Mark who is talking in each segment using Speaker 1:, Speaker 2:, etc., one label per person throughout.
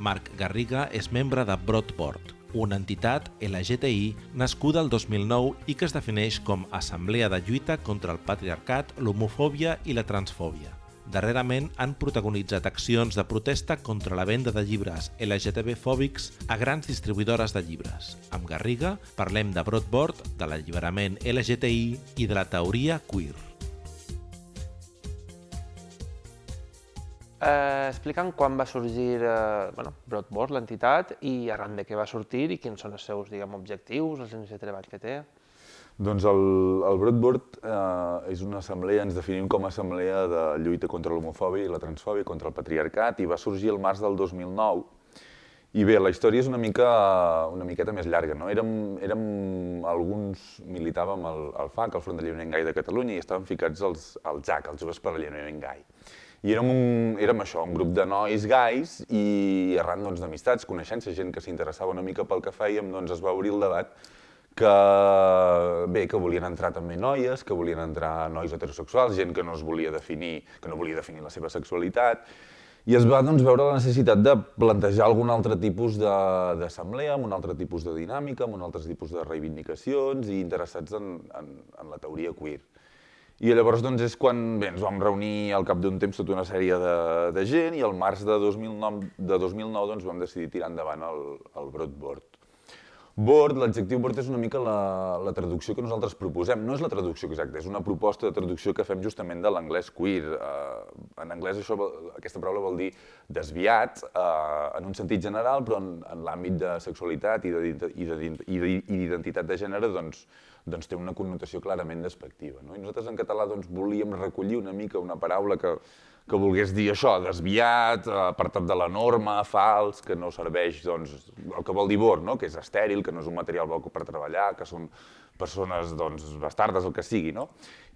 Speaker 1: Marc Garriga és membre de Broadboard, una entitat LGTI nascuda el 2009 i que es defineix com Assemblea de Lluita contra el Patriarcat, l'Homofòbia i la Transfòbia. Darrerament han protagonitzat accions de protesta contra la venda de llibres LGTB-fòbics a grans distribuïdores de llibres. Amb Garriga parlem de Broadboard, de l'alliberament LGTI i de la teoria queer.
Speaker 2: Eh, explica'm quan va sorgir eh, bueno, Broadboard, l'entitat, i arran de què va sortir i quins són els seus diguem, objectius, les línies de treball que té.
Speaker 3: Doncs el, el Broadboard eh, és una assemblea, ens definim com a assemblea de lluita contra l'homofòbia i la transfòbia, contra el patriarcat, i va sorgir el març del 2009. I bé, la història és una mica una miqueta més llarga, no? Érem, érem alguns militàvem al, al FAC, al Front de Lliurament Gai de Catalunya, i estàvem ficats als, al JAC, els Joves per l'Alliberament Gai. I érem, un, érem això, un grup de nois gais i arran doncs, d'amistats, doncs, coneixences, gent que s'interessava una mica pel que fèiem, doncs es va obrir el debat que, bé, que volien entrar també noies, que volien entrar nois heterosexuals, gent que no es volia definir, que no volia definir la seva sexualitat, i es va doncs, veure la necessitat de plantejar algun altre tipus d'assemblea, amb un altre tipus de dinàmica, amb un altre tipus de reivindicacions i interessats en, en, en la teoria queer. I llavors doncs, és quan bé, ens vam reunir al cap d'un temps tota una sèrie de, de gent i al març de 2009, de 2009 doncs, vam decidir tirar endavant el, el Broadboard. Board, l'adjectiu board és una mica la, la traducció que nosaltres proposem. No és la traducció exacta, és una proposta de traducció que fem justament de l'anglès queer. Uh, en anglès això, aquesta paraula vol dir desviat, uh, en un sentit general, però en, en l'àmbit de sexualitat i d'identitat de, de gènere, doncs, doncs té una connotació clarament despectiva. No? I nosaltres en català doncs, volíem recollir una mica una paraula que, que volgués dir això, desviat, apartat de la norma, fals, que no serveix, doncs, el que vol dir bord, no? que és estèril, que no és un material bo per treballar, que són persones doncs, bastardes, el que sigui, no?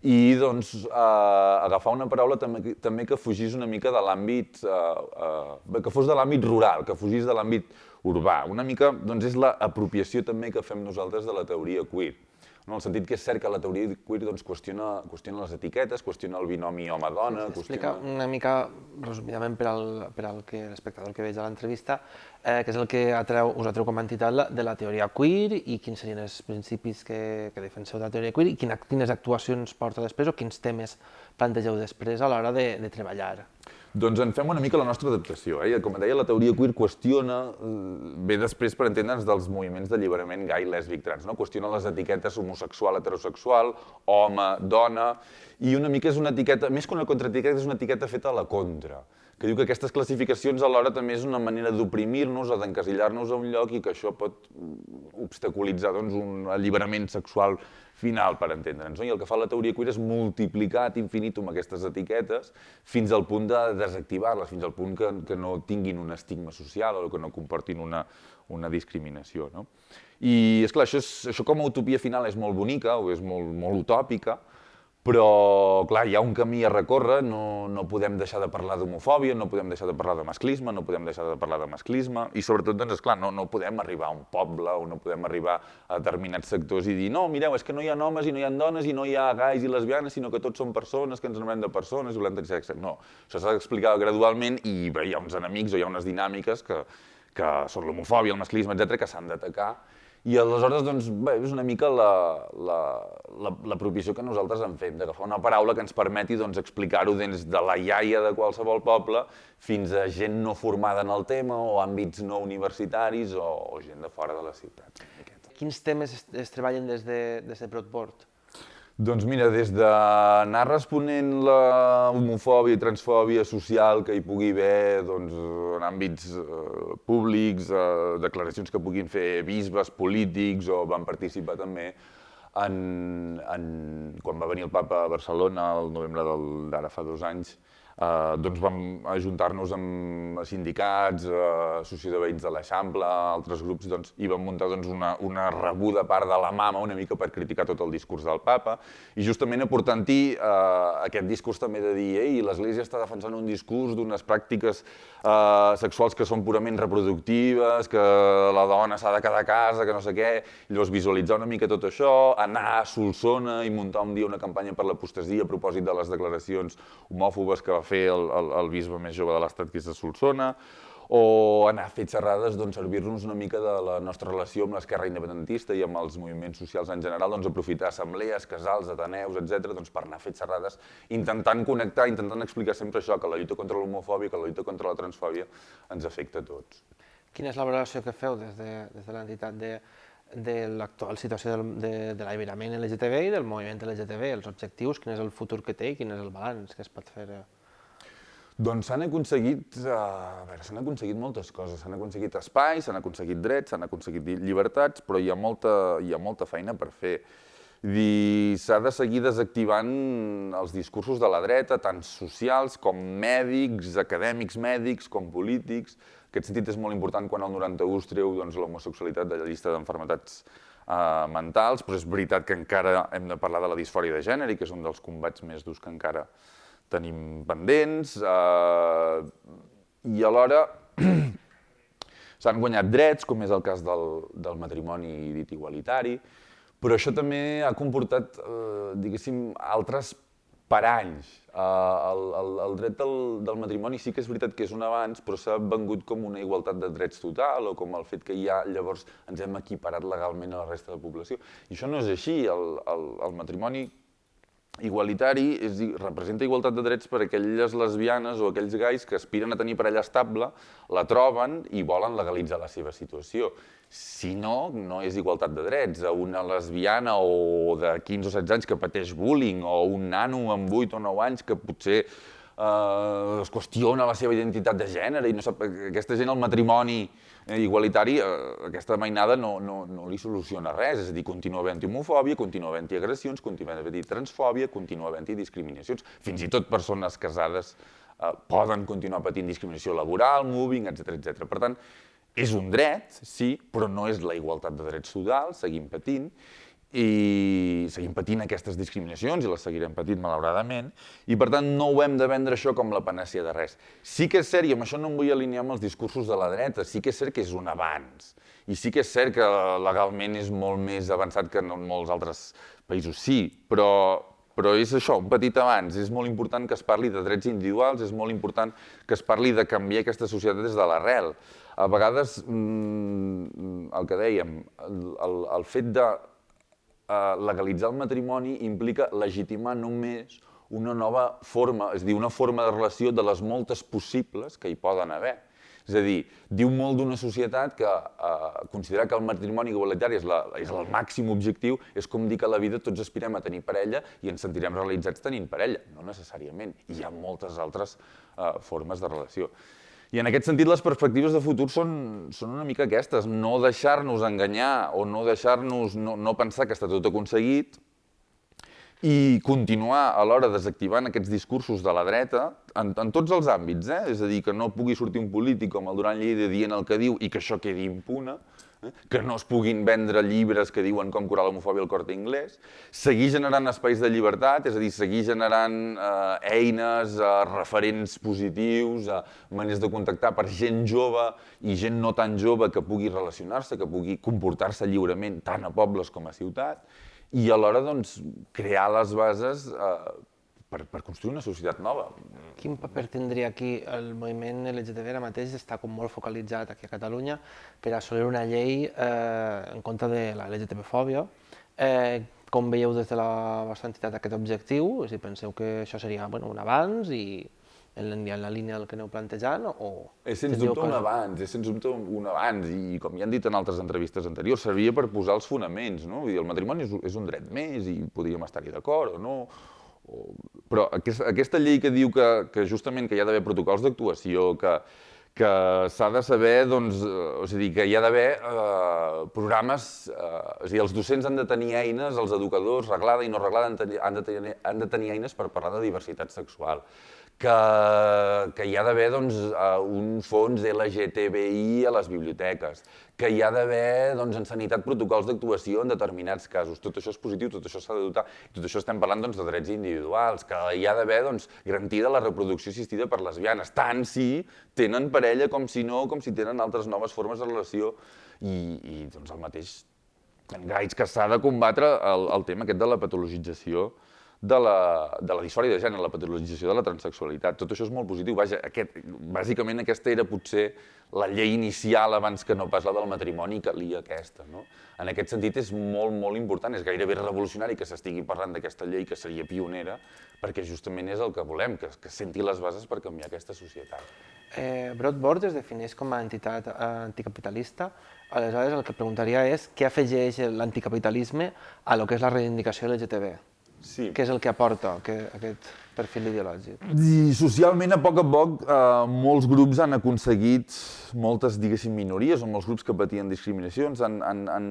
Speaker 3: I doncs, eh, agafar una paraula també, també que fugís una mica de l'àmbit, eh, eh, que fos de l'àmbit rural, que fugís de l'àmbit urbà. Una mica doncs, és l'apropiació també que fem nosaltres de la teoria queer en el sentit que és cert que la teoria queer doncs, qüestiona, qüestiona les etiquetes, qüestiona el binomi home-dona...
Speaker 2: Sí, Explica qüestiona... una mica, resumidament, per al, per al que l'espectador que veig a l'entrevista, eh, què és el que atreu, us atreu com a entitat de la teoria queer i quins serien els principis que, que defenseu de la teoria queer i quina, quines actuacions porta després o quins temes plantegeu després a l'hora de, de treballar.
Speaker 3: Doncs en fem una mica la nostra adaptació. Eh? Com deia, la teoria queer qüestiona, eh, ve després per entendre'ns dels moviments d'alliberament gai, lèsbic, trans, no? qüestiona les etiquetes homosexual, heterosexual, home, dona, i una mica és una etiqueta, més que una contraetiqueta, és una etiqueta feta a la contra que diu que aquestes classificacions alhora també és una manera d'oprimir-nos o d'encasillar-nos a un lloc i que això pot obstaculitzar doncs, un alliberament sexual final, per entendre'ns. No? I el que fa la teoria queer és multiplicar ad infinitum aquestes etiquetes fins al punt de desactivar-les, fins al punt que, que no tinguin un estigma social o que no comportin una, una discriminació. No? I, esclar, això, és, això com a utopia final és molt bonica o és molt, molt utòpica, però, clar, hi ha un camí a recórrer, no, no podem deixar de parlar d'homofòbia, no podem deixar de parlar de masclisme, no podem deixar de parlar de masclisme, i sobretot, doncs, esclar, no, no podem arribar a un poble o no podem arribar a determinats sectors i dir no, mireu, és que no hi ha homes i no hi ha dones i no hi ha gais i lesbianes, sinó que tots són persones, que ens enamorem de persones volem tenir sexe. No, això s'ha d'explicar gradualment i bé, hi ha uns enemics o hi ha unes dinàmiques que, que són l'homofòbia, el masclisme, etc que s'han d'atacar i aleshores, doncs, bé, és una mica l'apropiació la, la, la que nosaltres en fem, d'agafar una paraula que ens permeti doncs, explicar-ho des de la iaia de qualsevol poble fins a gent no formada en el tema o àmbits no universitaris o, o gent de fora de la ciutat.
Speaker 2: Quins temes es, es treballen des de, des de Broadboard?
Speaker 3: Doncs mira, des d'anar responent la homofòbia i transfòbia social que hi pugui haver doncs, en àmbits eh, públics, eh, declaracions que puguin fer bisbes, polítics o van participar també en, en, quan va venir el papa a Barcelona el novembre d'ara fa dos anys, eh, doncs vam ajuntar-nos amb sindicats, eh, associació de veïns de l'Eixample, altres grups, doncs, i vam muntar doncs, una, una rebuda part de la mama una mica per criticar tot el discurs del papa, i justament aportant-hi eh, aquest discurs també de dir ei, l'Església està defensant un discurs d'unes pràctiques eh, sexuals que són purament reproductives, que la dona s'ha de quedar a casa, que no sé què, i llavors visualitzar una mica tot això, anar a Solsona i muntar un dia una campanya per l'apostasia a propòsit de les declaracions homòfobes que va fer el, el, el bisbe més jove de l'estat, que és de Solsona, o anar fer xerrades, doncs, servir-nos una mica de la nostra relació amb l'esquerra independentista i amb els moviments socials en general, doncs, aprofitar assemblees, casals, ateneus, etc doncs, per anar fer xerrades, intentant connectar, intentant explicar sempre això, que la lluita contra l'homofòbia, que la lluita contra la transfòbia ens afecta a tots.
Speaker 2: Quina és la valoració que feu des de, des de l'entitat de, de l'actual situació del, de, de l'alliberament LGTB i del moviment LGTB, els objectius, quin és el futur que té i quin és el balanç que es pot fer? Eh?
Speaker 3: Doncs s'han aconseguit, uh, a veure, s'han aconseguit moltes coses, s'han aconseguit espais, s'han aconseguit drets, s'han aconseguit llibertats, però hi ha molta, hi ha molta feina per fer. S'ha de seguir desactivant els discursos de la dreta, tant socials com mèdics, acadèmics mèdics, com polítics. En aquest sentit és molt important quan el 91 es treu doncs, l'homosexualitat de la llista d'enfermetats uh, mentals, però és veritat que encara hem de parlar de la disfòria de gènere que és un dels combats més durs que encara tenim pendents, eh, i alhora s'han guanyat drets, com és el cas del, del matrimoni dit igualitari, però això també ha comportat, eh, diguéssim, altres paranys. Eh, el, el, el dret del, del matrimoni sí que és veritat que és un avanç, però s'ha vengut com una igualtat de drets total, o com el fet que ja llavors ens hem equiparat legalment a la resta de la població. I això no és així. El, el, el matrimoni igualitari és, representa igualtat de drets per a aquelles lesbianes o aquells gais que aspiren a tenir parella estable, la troben i volen legalitzar la seva situació. Si no, no és igualtat de drets. A una lesbiana o de 15 o 16 anys que pateix bullying o un nano amb 8 o 9 anys que potser eh, es qüestiona la seva identitat de gènere i no sap, aquesta gent el matrimoni igualitari, eh, aquesta mainada no, no, no li soluciona res, és a dir, continua havent-hi homofòbia, continua havent-hi agressions, continua havent-hi transfòbia, continua havent-hi discriminacions, fins i tot persones casades eh, poden continuar patint discriminació laboral, moving, etc etc. Per tant, és un dret, sí, però no és la igualtat de drets totals, seguim patint, i seguim patint aquestes discriminacions i les seguirem patint malauradament i per tant no ho hem de vendre això com la panacea de res. Sí que és cert, i amb això no em vull alinear amb els discursos de la dreta, sí que és cert que és un avanç i sí que és cert que legalment és molt més avançat que en molts altres països, sí, però, però és això, un petit avanç. És molt important que es parli de drets individuals, és molt important que es parli de canviar aquesta societat des de l'arrel. A vegades, mmm, el que dèiem, el, el, fet de legalitzar el matrimoni implica legitimar només una nova forma, és dir, una forma de relació de les moltes possibles que hi poden haver. És a dir, diu molt d'una societat que eh, considerar que el matrimoni igualitari és, la, és el màxim objectiu és com dir que a la vida tots aspirem a tenir parella i ens sentirem realitzats tenint parella. No necessàriament. Hi ha moltes altres eh, formes de relació. I en aquest sentit les perspectives de futur són, són una mica aquestes, no deixar-nos enganyar o no deixar-nos, no, no pensar que està tot aconseguit i continuar alhora desactivant aquests discursos de la dreta en, en tots els àmbits, eh? és a dir, que no pugui sortir un polític com el Duran Lleida dient el que diu i que això quedi impune, que no es puguin vendre llibres que diuen com curar l'homofòbia al corte inglès, seguir generant espais de llibertat, és a dir, seguir generant eh, eines, eh, referents positius, eh, maneres de contactar per gent jove i gent no tan jove que pugui relacionar-se, que pugui comportar-se lliurement tant a pobles com a ciutat, i alhora doncs, crear les bases eh, per, per construir una societat nova.
Speaker 2: Quin paper tindria aquí el moviment LGTB ara mateix està com molt focalitzat aquí a Catalunya per assolir una llei eh, en contra de la LGTB-fòbia. Eh, com veieu des de la vostra entitat aquest objectiu? Si penseu que això seria bueno, un avanç i en la, línia del que aneu plantejant o...
Speaker 3: És sens dubte que... un avanç, és sens dubte un avanç i com ja han dit en altres entrevistes anteriors, servia per posar els fonaments, no? Vull dir, el matrimoni és, és un dret més i podríem estar-hi d'acord o no, però aquesta, aquesta llei que diu que, que justament que hi ha d'haver protocols d'actuació, que, que s'ha de saber, doncs, eh, o sigui, que hi ha d'haver eh, programes, eh, a dir, els docents han de tenir eines, els educadors, reglada i no reglada, han de tenir, han de tenir eines per parlar de diversitat sexual que, que hi ha d'haver doncs, uh, un fons LGTBI a les biblioteques, que hi ha d'haver doncs, en sanitat protocols d'actuació en determinats casos. Tot això és positiu, tot això s'ha de dotar, tot això estem parlant doncs, de drets individuals, que hi ha d'haver doncs, garantida la reproducció assistida per lesbianes, tant si tenen parella com si no, com si tenen altres noves formes de relació i, i doncs, el mateix en gais que s'ha de combatre el, el tema aquest de la patologització de la, de la disfòria de gènere, la patologització de la transexualitat. Tot això és molt positiu. Vaja, aquest, bàsicament aquesta era potser la llei inicial abans que no pas la del matrimoni calia aquesta. No? En aquest sentit és molt, molt important, és gairebé revolucionari que s'estigui parlant d'aquesta llei que seria pionera, perquè justament és el que volem, que, que senti les bases per canviar aquesta societat.
Speaker 2: Eh, Broadboard es defineix com a entitat eh, anticapitalista, aleshores el que preguntaria és què afegeix l'anticapitalisme a lo que és la reivindicació LGTB?
Speaker 3: Sí.
Speaker 2: Què és el que aporta que, aquest perfil ideològic?
Speaker 3: I socialment, a poc a poc, eh, molts grups han aconseguit, moltes, diguéssim, minories o molts grups que patien discriminacions han, han, han,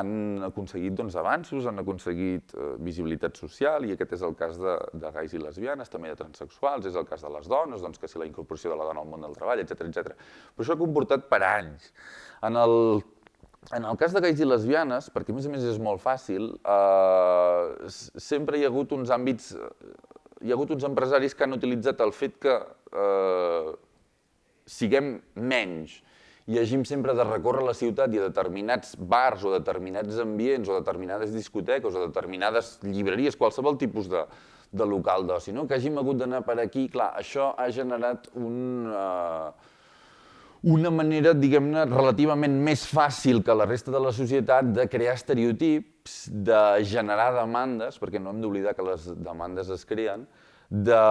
Speaker 3: han aconseguit doncs, avanços, han aconseguit eh, visibilitat social, i aquest és el cas de, de gais i lesbianes, també de transexuals, és el cas de les dones, doncs, que si la incorporació de la dona al món del treball, etc etc. Però això ha comportat per anys. En el en el cas de gais i lesbianes, perquè a més a més és molt fàcil, eh, sempre hi ha hagut uns àmbits, hi ha hagut uns empresaris que han utilitzat el fet que eh, siguem menys i hagim sempre de recórrer la ciutat i a determinats bars o determinats ambients o determinades discoteques o determinades llibreries, qualsevol tipus de, de local d'oci, no? que hàgim hagut d'anar per aquí, clar, això ha generat un... Eh, una manera, diguem-ne, relativament més fàcil que la resta de la societat de crear estereotips, de generar demandes, perquè no hem d'oblidar que les demandes es creen, de,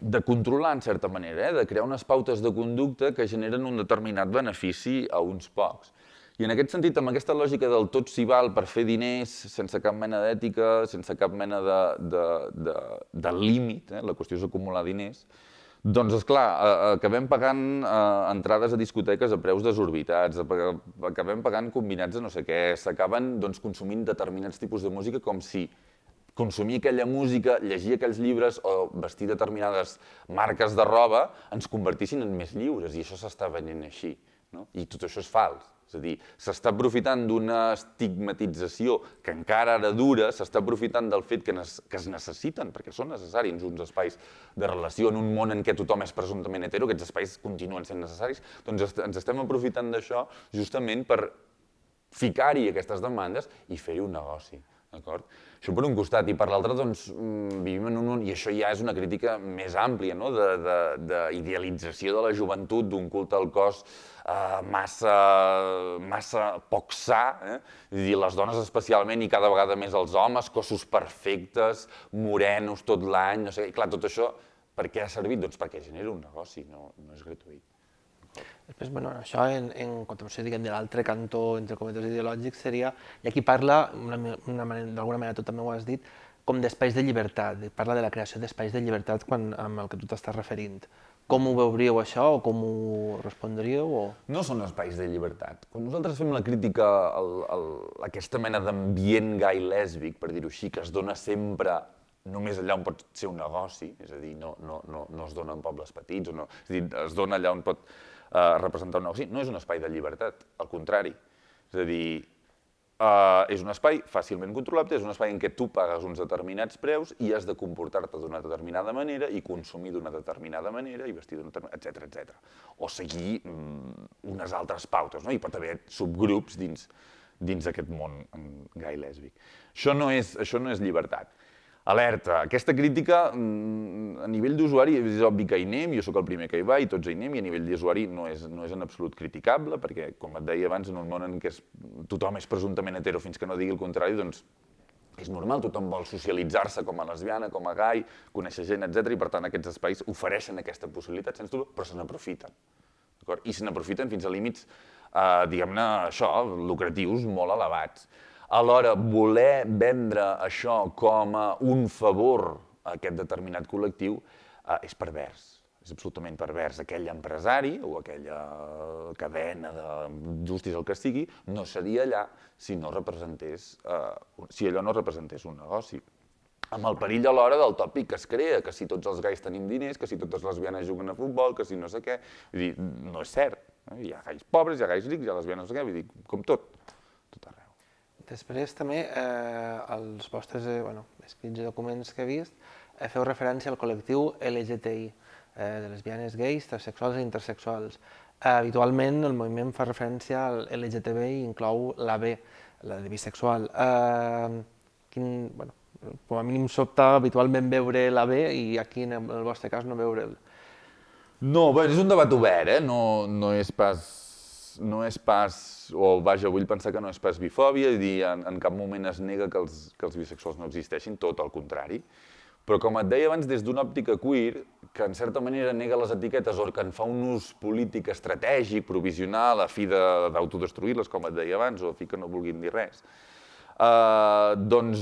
Speaker 3: de controlar, en certa manera, eh? de crear unes pautes de conducta que generen un determinat benefici a uns pocs. I en aquest sentit, amb aquesta lògica del tot s'hi val per fer diners sense cap mena d'ètica, sense cap mena de, de, de, de límit, eh? la qüestió és acumular diners, doncs, és clar, acabem pagant entrades a discoteques a preus desorbitats, acabem pagant combinats a no sé què, s'acaben doncs, consumint determinats tipus de música com si consumir aquella música, llegir aquells llibres o vestir determinades marques de roba ens convertissin en més lliures i això s'està venent així. No? I tot això és fals. És a dir, s'està aprofitant d'una estigmatització que encara ara dura, s'està aprofitant del fet que, que es necessiten, perquè són necessaris uns espais de relació en un món en què tothom és presumptament hetero, aquests espais continuen sent necessaris, doncs ens estem aprofitant d'això justament per ficar-hi aquestes demandes i fer-hi un negoci. D'acord? Això per un costat, i per l'altre, doncs, mm, vivim en un... I això ja és una crítica més àmplia, no?, d'idealització de, de, de la joventut, d'un culte al cos eh, massa, massa poc sa, eh? Dir, les dones especialment i cada vegada més els homes, cossos perfectes, morenos tot l'any, no sé, i clar, tot això, per què ha servit? Doncs perquè genera un negoci, no, no és gratuït.
Speaker 2: Després, bueno, això en, en continuació, diguem, de l'altre cantó, entre cometes ideològics, seria, i aquí parla, d'alguna manera tu també ho has dit, com d'espais de llibertat, parla de la creació d'espais de llibertat quan, amb el que tu t'estàs referint. Com ho veuríeu això o com ho respondríeu? O...
Speaker 3: No són espais de llibertat. Quan nosaltres fem la crítica a aquesta mena d'ambient gai lèsbic, per dir-ho així, que es dona sempre només allà on pot ser un negoci, és a dir, no, no, no, no es dona en pobles petits, o no, és a dir, es dona allà on pot eh, representar un negoci, no és un espai de llibertat, al contrari. És a dir, eh, és un espai fàcilment controlable, és un espai en què tu pagues uns determinats preus i has de comportar-te d'una determinada manera i consumir d'una determinada manera i vestir d'una determinada, etc etc. O seguir mm, unes altres pautes, no? Hi pot haver subgrups dins dins d'aquest món gai lèsbic. Això no és, això no és llibertat. Alerta, aquesta crítica mm, a nivell d'usuari és obvi que hi anem, jo sóc el primer que hi va i tots hi anem, i a nivell d'usuari no, és, no és en absolut criticable, perquè, com et deia abans, en un món en què és, tothom és presumptament hetero fins que no digui el contrari, doncs és normal, tothom vol socialitzar-se com a lesbiana, com a gai, conèixer gent, etc. i per tant aquests espais ofereixen aquesta possibilitat, sens dubte, però se n'aprofiten. I se n'aprofiten fins a límits, eh, diguem-ne, això, lucratius molt elevats. Alhora, voler vendre això com a un favor a aquest determinat col·lectiu eh, és pervers, és absolutament pervers. Aquell empresari o aquella cadena de justis el que sigui no seria allà si no representés, eh, si allò no representés un negoci amb el perill alhora del tòpic que es crea, que si tots els gais tenim diners, que si totes les lesbianes juguen a futbol, que si no sé què... Vull dir, no és cert. Eh? Hi ha gais pobres, hi ha gais rics, hi ha lesbianes no sé què, vull dir, com tot, tot arreu.
Speaker 2: Després també, eh, els vostres eh, bueno, escrits i documents que he vist, eh, feu referència al col·lectiu LGTI, eh, de lesbianes, gais, transsexuals i intersexuals. Eh, habitualment el moviment fa referència al LGTB i inclou la B, la de bisexual. Eh, quin, bueno, com a mínim sobta habitualment veure la B i aquí en el vostre cas no veure'l.
Speaker 3: No, bé, és un debat obert, eh? No, no és pas no és pas, o vaja, vull pensar que no és pas bifòbia, i dir, en, en cap moment es nega que els, que els bisexuals no existeixin, tot el contrari. Però com et deia abans, des d'una òptica queer, que en certa manera nega les etiquetes o que en fa un ús polític estratègic, provisional, a fi d'autodestruir-les, com et deia abans, o a fi que no vulguin dir res, Uh, doncs,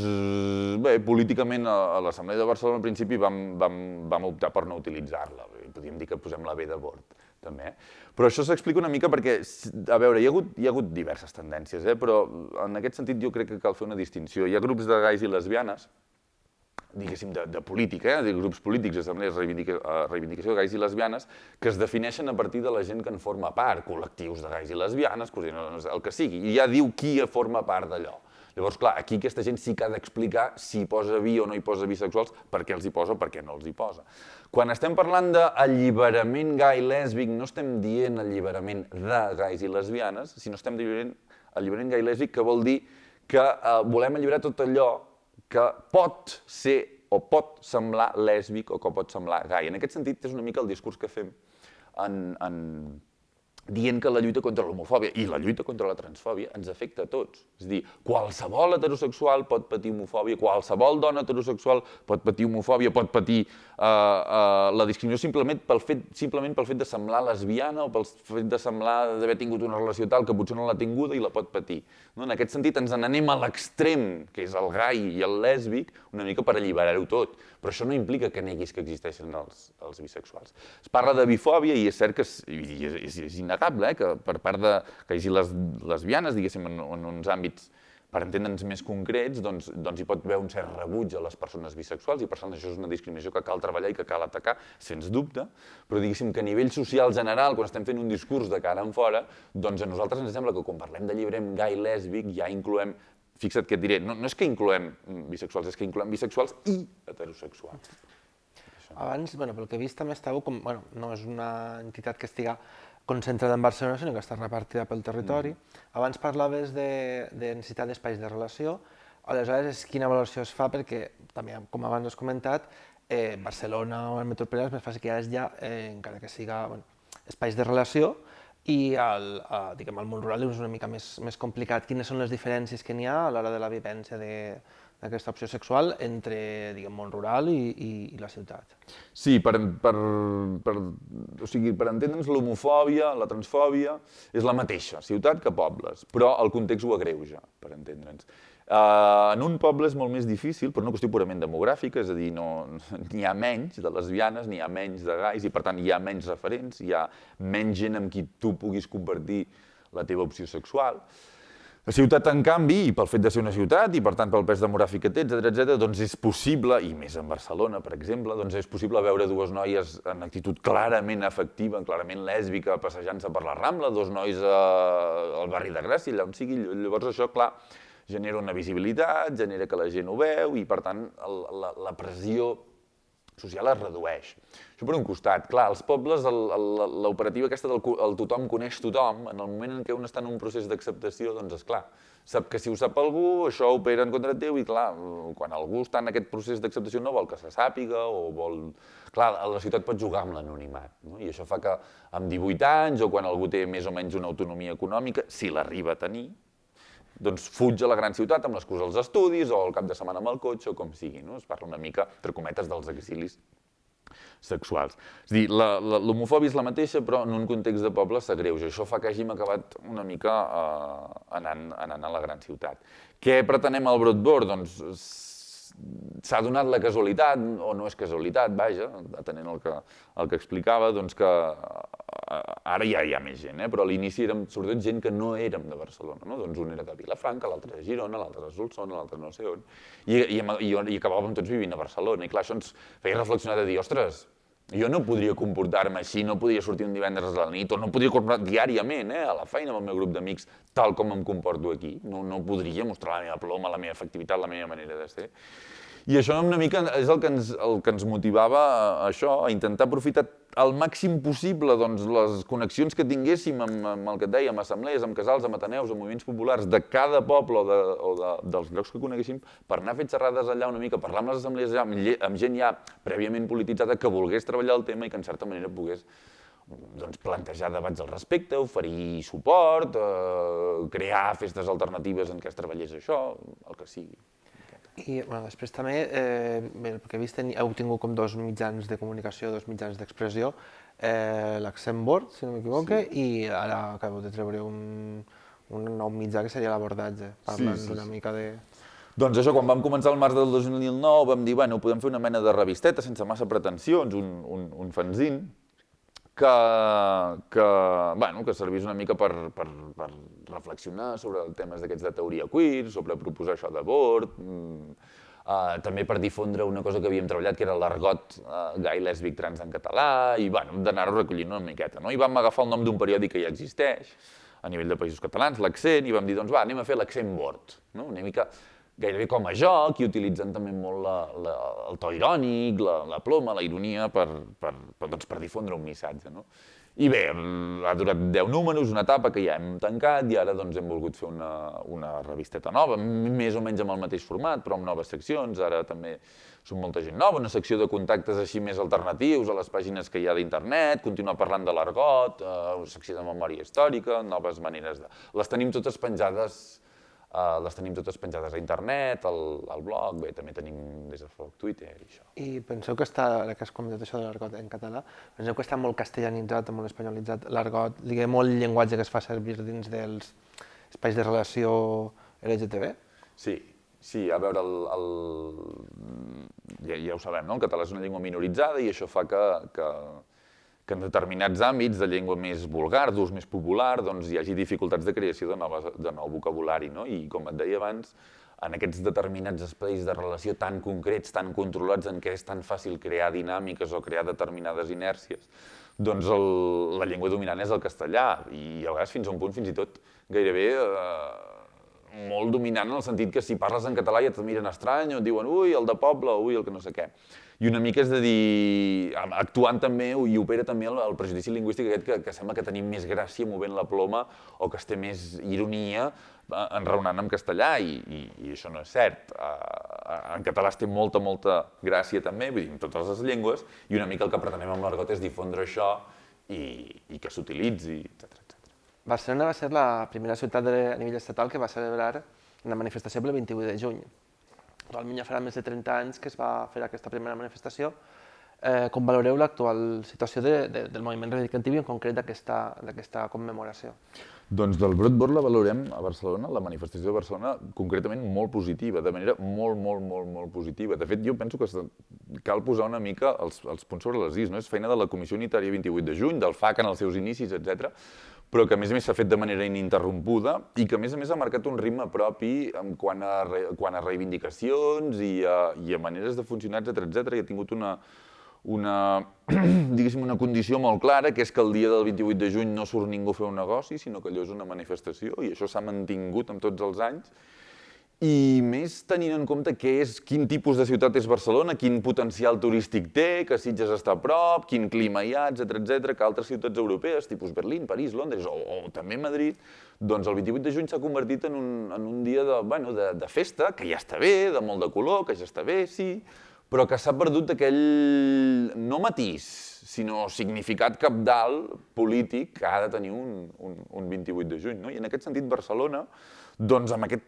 Speaker 3: bé, políticament a, a l'Assemblea de Barcelona al principi vam, vam, vam optar per no utilitzar-la. Podríem dir que posem la B de bord, també. Però això s'explica una mica perquè, a veure, hi ha hagut, hi ha hagut diverses tendències, eh? però en aquest sentit jo crec que cal fer una distinció. Hi ha grups de gais i lesbianes, diguéssim, de, de política, eh? de grups polítics, assemblees, reivindica, reivindicació de gais i lesbianes, que es defineixen a partir de la gent que en forma part, col·lectius de gais i lesbianes, el que sigui, i ja diu qui forma part d'allò. Llavors, clar, aquí aquesta gent sí que ha d'explicar si posa bi o no hi posa bisexuals, per què els hi posa o per què no els hi posa. Quan estem parlant d'alliberament gai lèsbic, no estem dient alliberament de gais i lesbianes, sinó estem dient alliberament gai lèsbic, que vol dir que eh, volem alliberar tot allò que pot ser o pot semblar lèsbic o que pot semblar gai. En aquest sentit, és una mica el discurs que fem en, en, dient que la lluita contra l'homofòbia i la lluita contra la transfòbia ens afecta a tots. És a dir, qualsevol heterosexual pot patir homofòbia, qualsevol dona heterosexual pot patir homofòbia, pot patir uh, uh, la discriminació simplement pel, fet, simplement pel fet de semblar lesbiana o pel fet de semblar d'haver tingut una relació tal que potser no l'ha tinguda i la pot patir. No? En aquest sentit ens n'anem a l'extrem, que és el gai i el lèsbic, una mica per alliberar-ho tot. Però això no implica que neguis que existeixen els, els bisexuals. Es parla de bifòbia i és cert que és, és, és, innegable, eh, que per part de que hi hagi les lesbianes, diguéssim, en, en uns àmbits per entendre'ns més concrets, doncs, doncs hi pot haver un cert rebuig a les persones bisexuals i per tant això és una discriminació que cal treballar i que cal atacar, sens dubte, però diguéssim que a nivell social general, quan estem fent un discurs de cara en fora, doncs a nosaltres ens sembla que quan parlem de llibrem gai lèsbic ja incloem fixa't que et diré, no, no és que incloem bisexuals, és que incloem bisexuals i heterosexuals.
Speaker 2: Abans, bueno, pel que he vist també estàveu com, bueno, no és una entitat que estiga concentrada en Barcelona, sinó que està repartida pel territori. Mm. Abans parlaves de, de necessitat d'espais de relació, aleshores quina valoració es fa perquè, també com abans has comentat, eh, Barcelona o el metropolità és més fàcil que hi ha, eh, encara que siga bueno, espais de relació, i el, eh, diguem, el món rural és una mica més, més complicat. Quines són les diferències que n'hi ha a l'hora de la vivència de, d'aquesta opció sexual entre diguem, món rural i, i, i la ciutat.
Speaker 3: Sí, per, per, per, o sigui, per entendre'ns l'homofòbia, la transfòbia, és la mateixa, ciutat que pobles, però el context ho agreuja, per entendre'ns. Uh, en un poble és molt més difícil, per una qüestió purament demogràfica, és a dir, no, n'hi ha menys de lesbianes, n'hi ha menys de gais, i per tant hi ha menys referents, hi ha menys gent amb qui tu puguis compartir la teva opció sexual. La ciutat, en canvi, i pel fet de ser una ciutat, i per tant pel pes demogràfic que té, etc etc, doncs és possible, i més en Barcelona, per exemple, doncs és possible veure dues noies en actitud clarament afectiva, clarament lèsbica, passejant-se per la Rambla, dos nois eh, al barri de Gràcia, allà on sigui. Llavors això, clar, genera una visibilitat, genera que la gent ho veu, i per tant el, la, la pressió social es redueix. Això per un costat. Clar, als pobles l'operativa aquesta del el tothom coneix tothom, en el moment en què un està en un procés d'acceptació, doncs és clar, sap que si ho sap algú, això opera en contra teu i clar, quan algú està en aquest procés d'acceptació no vol que se sàpiga o vol... Clar, la ciutat pot jugar amb l'anonimat, no? i això fa que amb 18 anys o quan algú té més o menys una autonomia econòmica, si l'arriba a tenir, doncs fuig a la gran ciutat amb l'excusa dels estudis o el cap de setmana amb el cotxe o com sigui. No? Es parla una mica, entre cometes, dels exilis sexuals. És a dir, l'homofòbia és la mateixa, però en un context de poble s'agreuja. Això fa que hàgim acabat una mica eh, anant, anant a la gran ciutat. Què pretenem al Broadboard? Doncs s'ha donat la casualitat, o no és casualitat, vaja, atenent el que, el que explicava, doncs que ara ja hi ha més gent, eh? però a l'inici érem sobretot gent que no érem de Barcelona, no? doncs un era de Vilafranca, l'altre de Girona, l'altre de Solsona, l'altre no sé on, i, i, i, i acabàvem tots vivint a Barcelona, i clar, això ens feia reflexionar de dir, ostres, jo no podria comportar-me així, no podria sortir un divendres a la nit, o no podria comportar diàriament eh, a la feina amb el meu grup d'amics, tal com em comporto aquí. No, no podria mostrar la meva ploma, la meva efectivitat, la meva manera de ser. I això una mica és el que ens, el que ens motivava a això, a intentar aprofitar al màxim possible doncs, les connexions que tinguéssim amb, amb el que et deia, amb assemblees, amb casals, amb ateneus, amb moviments populars de cada poble o, de, o de, dels llocs que coneguéssim, per anar a fer xerrades allà una mica, parlar amb les assemblees allà, amb, amb gent ja prèviament polititzada que volgués treballar el tema i que en certa manera pogués doncs, plantejar debats al respecte, oferir suport, eh, crear festes alternatives en què es treballés això, el que sigui.
Speaker 2: I bueno, després també, eh, bé, el que he vist, heu tingut com dos mitjans de comunicació, dos mitjans d'expressió, eh, l'Accent Board, si no m'equivoque, sí. i ara acabeu de treure un, un nou mitjà que seria l'abordatge, parlant sí, sí, una sí. mica de...
Speaker 3: Doncs això, quan vam començar el març del 2009 vam dir, bueno, podem fer una mena de revisteta sense massa pretensions, un, un, un fanzine, que, que, bueno, que servís una mica per, per, per reflexionar sobre temes d'aquests de teoria queer, sobre proposar això d'abort, mm, uh, també per difondre una cosa que havíem treballat, que era l'argot uh, gai, lèsbic, trans en català, i bueno, d'anar-ho recollint una miqueta. No? I vam agafar el nom d'un periòdic que ja existeix, a nivell de països catalans, l'accent, i vam dir, doncs va, anem a fer l'accent board, no? una mica gairebé com a joc i utilitzant també molt la, la, el to irònic, la, la ploma, la ironia per, per, per, doncs, per difondre un missatge. No? I bé, ha durat 10 números, una etapa que ja hem tancat i ara doncs, hem volgut fer una, una revisteta nova, més o menys amb el mateix format, però amb noves seccions. Ara també som molta gent nova, una secció de contactes així més alternatius a les pàgines que hi ha d'internet, continuar parlant de l'argot, eh, una secció de memòria històrica, noves maneres de... Les tenim totes penjades Uh, les tenim totes penjades a internet, al, al blog, bé, també tenim des de foc Twitter i això.
Speaker 2: I penseu que està, ara que has comentat això de l'argot en català, penseu que està molt castellanitzat, molt espanyolitzat, l'argot, diguem, molt llenguatge que es fa servir dins dels espais de relació LGTB?
Speaker 3: Sí, sí, a veure, el, el... Ja, ja ho sabem, no? el català és una llengua minoritzada i això fa que, que, que en determinats àmbits de llengua més vulgar, d'ús més popular, doncs hi hagi dificultats de creació de, noves, de nou vocabulari. No? I com et deia abans, en aquests determinats espais de relació tan concrets, tan controlats, en què és tan fàcil crear dinàmiques o crear determinades inèrcies, doncs el, la llengua dominant és el castellà, i a vegades fins a un punt fins i tot gairebé eh, molt dominant en el sentit que si parles en català ja et miren estrany o et diuen ui, el de poble, ui, el que no sé què. I una mica és de dir, actuant també, i opera també el, el prejudici lingüístic aquest que, que sembla que tenim més gràcia movent la ploma o que es té més ironia eh, enraonant en castellà, i, i, i això no és cert. Uh, en català es té molta, molta gràcia també, vull dir, en totes les llengües, i una mica el que pretenem amb l'argot és difondre això i, i que s'utilitzi, etc.
Speaker 2: Barcelona va ser la primera ciutat de, a nivell estatal que va celebrar una manifestació el 28 de juny. Realment ja farà més de 30 anys que es va fer aquesta primera manifestació. Eh, com valoreu l'actual situació de, de, del moviment reivindicatiu i en concret d'aquesta commemoració?
Speaker 3: Doncs del Broadboard la valorem a Barcelona, la manifestació de Barcelona, concretament molt positiva, de manera molt, molt, molt, molt positiva. De fet, jo penso que cal posar una mica els, els punts sobre les is, no? És feina de la Comissió Unitària 28 de juny, del FAC en els seus inicis, etc però que a més a més s'ha fet de manera ininterrompuda i que a més a més ha marcat un ritme propi en quant a, quant a reivindicacions i a, i a maneres de funcionar, etc etc i ha tingut una, una, diguéssim, una condició molt clara, que és que el dia del 28 de juny no surt ningú a fer un negoci, sinó que allò és una manifestació, i això s'ha mantingut amb tots els anys, i més tenint en compte què és, quin tipus de ciutat és Barcelona, quin potencial turístic té, que Sitges està a prop, quin clima hi ha, etc etc, que altres ciutats europees, tipus Berlín, París, Londres o, o també Madrid, doncs el 28 de juny s'ha convertit en un, en un dia de, bueno, de, de festa, que ja està bé, de molt de color, que ja està bé, sí, però que s'ha perdut aquell, no matís, sinó significat capdalt polític que ha de tenir un, un, un 28 de juny. No? I en aquest sentit Barcelona doncs amb aquest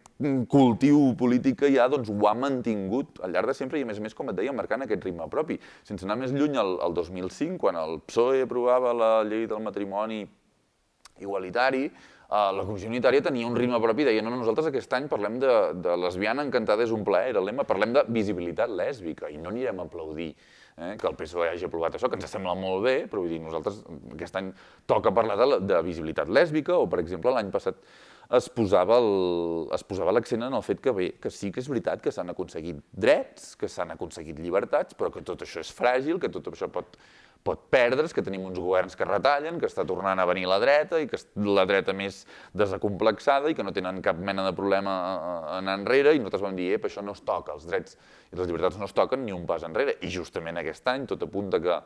Speaker 3: cultiu polític que hi ha, doncs ho ha mantingut al llarg de sempre i a més a més, com et deia, marcant aquest ritme propi. Sense anar més lluny, el, el 2005, quan el PSOE aprovava la llei del matrimoni igualitari, eh, la Comissió Unitària tenia un ritme propi, deia, no, no, nosaltres aquest any parlem de, de lesbiana encantada és un plaer, era el lema, parlem de visibilitat lèsbica i no anirem a aplaudir eh, que el PSOE hagi aprovat això, que ens sembla molt bé, però vull dir, nosaltres aquest any toca parlar de, de visibilitat lèsbica o, per exemple, l'any passat es posava l'accent en el fet que bé, que sí que és veritat que s'han aconseguit drets, que s'han aconseguit llibertats, però que tot això és fràgil, que tot això pot, pot perdre's, que tenim uns governs que retallen, que està tornant a venir la dreta i que la dreta més desacomplexada i que no tenen cap mena de problema anar enrere i nosaltres vam dir, ep, això no es toca, els drets i les llibertats no es toquen ni un pas enrere. I justament aquest any tot apunta que,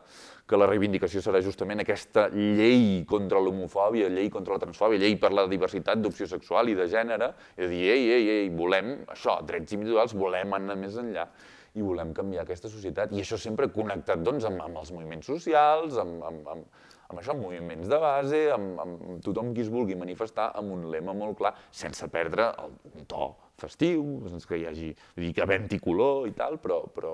Speaker 3: que la reivindicació serà justament aquesta llei contra l'homofòbia, llei contra la transfòbia, llei per la diversitat d'opció sexual i de gènere, i de dir, ei, ei, ei, volem això, drets individuals, volem anar més enllà i volem canviar aquesta societat. I això sempre connectat doncs, amb, amb els moviments socials, amb, amb, amb, amb això, amb moviments de base, amb, amb tothom qui es vulgui manifestar, amb un lema molt clar, sense perdre el to festiu, sense que hi hagi, dir, que havent-hi color i tal, però, però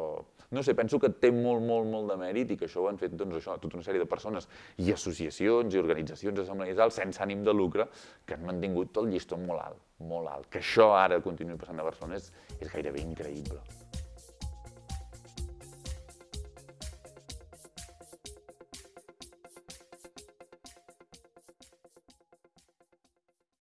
Speaker 3: no sé, penso que té molt, molt, molt de mèrit i que això ho han fet doncs, això, tota una sèrie de persones i associacions i organitzacions assembleïsals sense ànim de lucre que han mantingut tot el llistó molt alt, molt alt. Que això ara continuï passant a Barcelona és, és gairebé increïble.